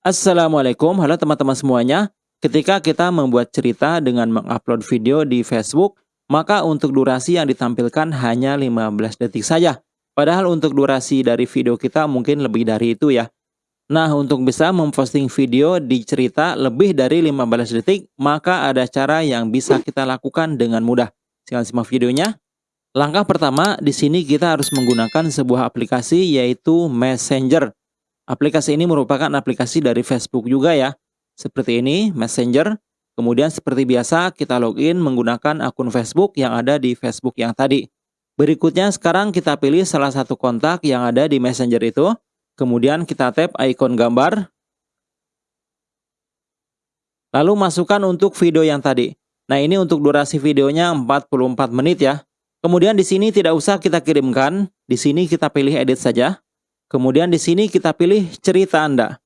Assalamualaikum, halo teman-teman semuanya. Ketika kita membuat cerita dengan mengupload video di Facebook, maka untuk durasi yang ditampilkan hanya 15 detik saja. Padahal untuk durasi dari video kita mungkin lebih dari itu ya. Nah, untuk bisa memposting video di cerita lebih dari 15 detik, maka ada cara yang bisa kita lakukan dengan mudah. Silahkan simak videonya. Langkah pertama, di sini kita harus menggunakan sebuah aplikasi yaitu Messenger. Aplikasi ini merupakan aplikasi dari Facebook juga ya. Seperti ini, Messenger. Kemudian seperti biasa, kita login menggunakan akun Facebook yang ada di Facebook yang tadi. Berikutnya sekarang kita pilih salah satu kontak yang ada di Messenger itu. Kemudian kita tap ikon gambar. Lalu masukkan untuk video yang tadi. Nah ini untuk durasi videonya 44 menit ya. Kemudian di sini tidak usah kita kirimkan. Di sini kita pilih edit saja. Kemudian di sini kita pilih cerita Anda.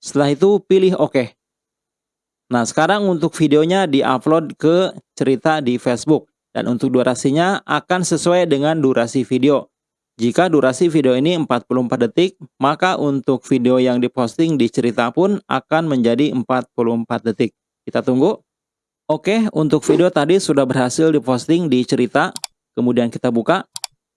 Setelah itu pilih OK. Nah, sekarang untuk videonya di-upload ke cerita di Facebook. Dan untuk durasinya akan sesuai dengan durasi video. Jika durasi video ini 44 detik, maka untuk video yang diposting di cerita pun akan menjadi 44 detik. Kita tunggu. Oke, untuk video tadi sudah berhasil diposting di cerita. Kemudian kita buka.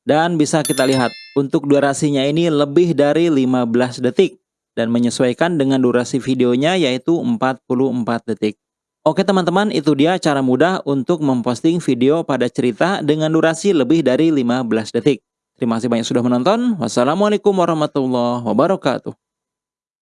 Dan bisa kita lihat, untuk durasinya ini lebih dari 15 detik. Dan menyesuaikan dengan durasi videonya yaitu 44 detik. Oke teman-teman, itu dia cara mudah untuk memposting video pada cerita dengan durasi lebih dari 15 detik. Terima kasih banyak sudah menonton. Wassalamualaikum warahmatullahi wabarakatuh.